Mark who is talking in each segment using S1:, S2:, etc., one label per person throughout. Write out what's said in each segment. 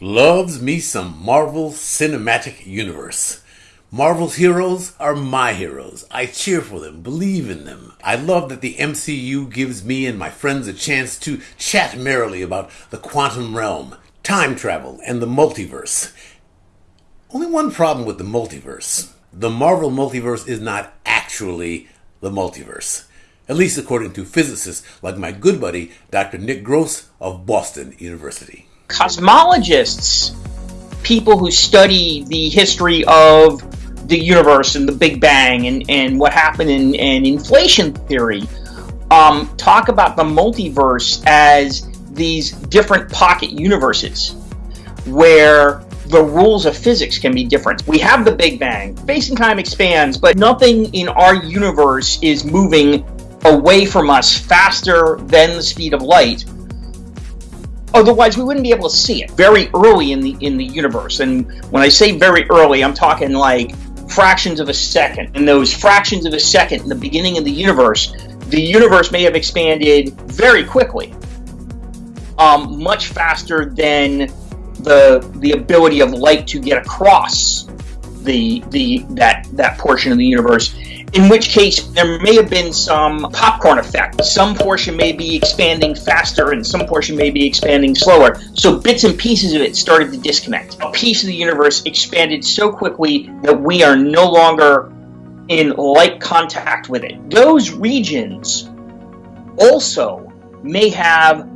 S1: Loves me some Marvel Cinematic Universe. Marvel's heroes are my heroes. I cheer for them, believe in them. I love that the MCU gives me and my friends a chance to chat merrily about the quantum realm, time travel, and the multiverse. Only one problem with the multiverse. The Marvel multiverse is not actually the multiverse. At least according to physicists like my good buddy, Dr. Nick Gross of Boston University
S2: cosmologists, people who study the history of the universe and the Big Bang and, and what happened in, in inflation theory, um, talk about the multiverse as these different pocket universes where the rules of physics can be different. We have the Big Bang, space and time expands, but nothing in our universe is moving away from us faster than the speed of light Otherwise, we wouldn't be able to see it very early in the in the universe. And when I say very early, I'm talking like fractions of a second. And those fractions of a second in the beginning of the universe, the universe may have expanded very quickly, um, much faster than the the ability of light to get across the the that that portion of the universe in which case there may have been some popcorn effect. Some portion may be expanding faster and some portion may be expanding slower. So bits and pieces of it started to disconnect. A piece of the universe expanded so quickly that we are no longer in light contact with it. Those regions also may have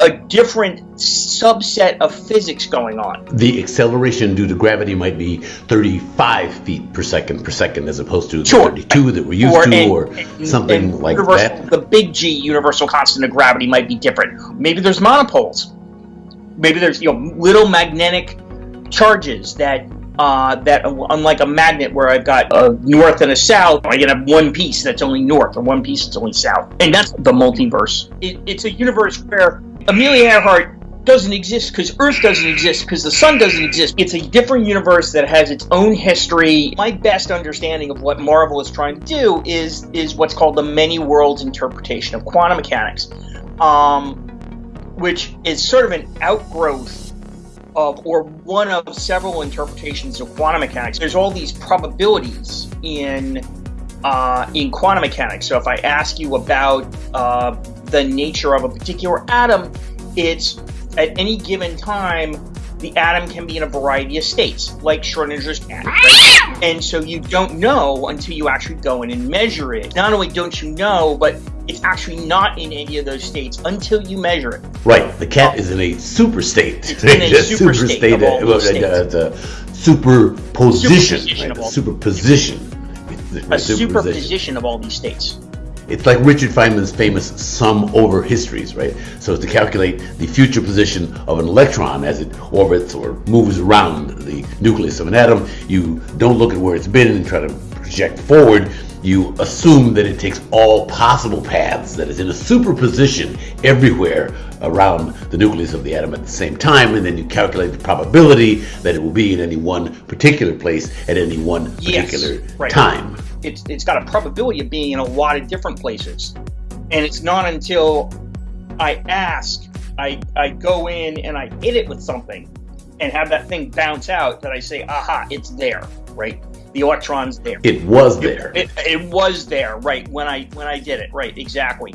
S2: a different subset of physics going on.
S1: The acceleration due to gravity might be 35 feet per second per second as opposed to
S2: sure.
S1: 32 that we're used or, to or and, something and like that.
S2: The big G universal constant of gravity might be different. Maybe there's monopoles. Maybe there's you know little magnetic charges that uh, that unlike a magnet where I've got a north and a south, I can have one piece that's only north or one piece that's only south. And that's the multiverse. It, it's a universe where Amelia Earhart doesn't exist because Earth doesn't exist because the sun doesn't exist. It's a different universe that has its own history. My best understanding of what Marvel is trying to do is is what's called the many worlds interpretation of quantum mechanics, um, which is sort of an outgrowth of or one of several interpretations of quantum mechanics. There's all these probabilities in uh, in quantum mechanics. So if I ask you about uh, the nature of a particular atom, it's at any given time, the atom can be in a variety of states, like Schrodinger's cat. Right? And so you don't know until you actually go in and measure it. Not only don't you know, but it's actually not in any of those states until you measure it.
S1: Right. The cat is in a super state.
S2: It's in a super, super state. state of all uh,
S1: the superposition. Superposition. Right? superposition
S2: a superposition of all these states.
S1: It's like Richard Feynman's famous sum over histories, right? So to calculate the future position of an electron as it orbits or moves around the nucleus of an atom, you don't look at where it's been and try to project forward. You assume that it takes all possible paths, that it's in a superposition everywhere around the nucleus of the atom at the same time, and then you calculate the probability that it will be in any one particular place at any one particular yes, right. time
S2: it's it's got a probability of being in a lot of different places. And it's not until I ask, I I go in and I hit it with something and have that thing bounce out that I say, aha, it's there, right? The electron's there.
S1: It was there.
S2: It, it, it was there, right? When I when I did it, right? Exactly.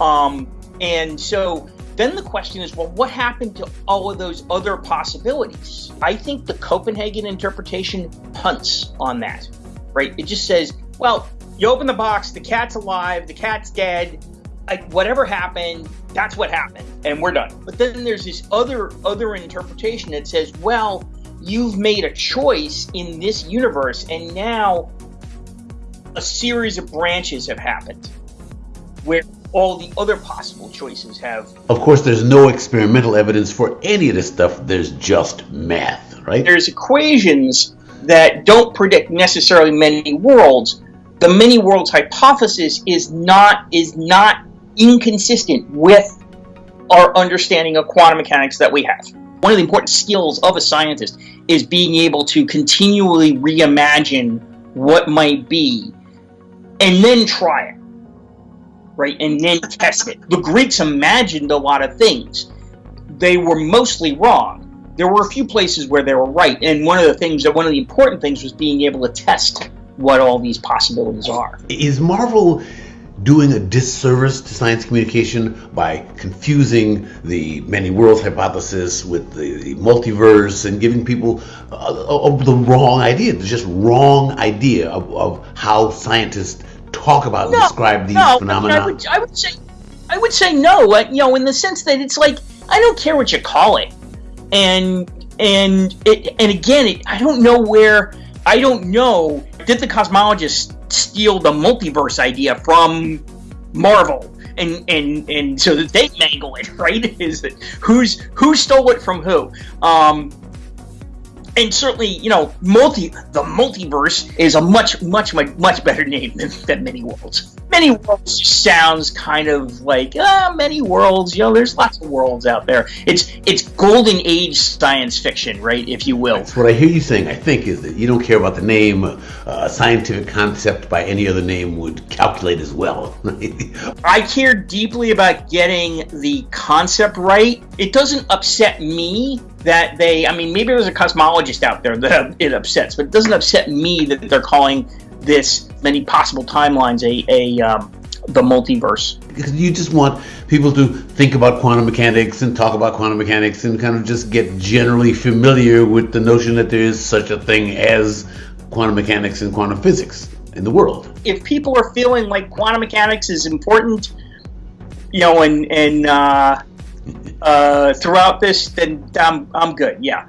S2: Um, and so then the question is, well, what happened to all of those other possibilities? I think the Copenhagen interpretation punts on that, right? It just says well, you open the box, the cat's alive, the cat's dead. Like whatever happened, that's what happened, and we're done. But then there's this other other interpretation that says, well, you've made a choice in this universe, and now a series of branches have happened where all the other possible choices have.
S1: Of course, there's no experimental evidence for any of this stuff. There's just math, right?
S2: There's equations that don't predict necessarily many worlds, the many worlds hypothesis is not is not inconsistent with our understanding of quantum mechanics that we have. One of the important skills of a scientist is being able to continually reimagine what might be and then try it. Right? And then test it. The Greeks imagined a lot of things. They were mostly wrong, there were a few places where they were right, and one of the things that one of the important things was being able to test what all these possibilities are.
S1: Is Marvel doing a disservice to science communication by confusing the many worlds hypothesis with the, the multiverse and giving people uh, uh, the wrong idea, the just wrong idea of, of how scientists talk about no, and describe these
S2: no,
S1: phenomena?
S2: I, would, I would say, I would say no. Uh, you know, in the sense that it's like I don't care what you call it, and and it, and again, it, I don't know where. I don't know. Did the cosmologists steal the multiverse idea from Marvel? And, and and so that they mangle it, right? Is that who's who stole it from who? Um, and certainly, you know, multi the multiverse is a much much much much better name than, than many worlds. Many worlds sounds kind of like ah, many worlds. You know, there's lots of worlds out there. It's it's golden age science fiction, right, if you will.
S1: That's what I hear you saying. I think is that you don't care about the name. Uh, a scientific concept by any other name would calculate as well.
S2: I care deeply about getting the concept right. It doesn't upset me that they, I mean, maybe there's a cosmologist out there that it upsets, but it doesn't upset me that they're calling this many possible timelines a, a um, the multiverse.
S1: Because you just want people to think about quantum mechanics and talk about quantum mechanics and kind of just get generally familiar with the notion that there is such a thing as quantum mechanics and quantum physics in the world.
S2: If people are feeling like quantum mechanics is important, you know, and and uh, uh, throughout this, then I'm, I'm good. Yeah.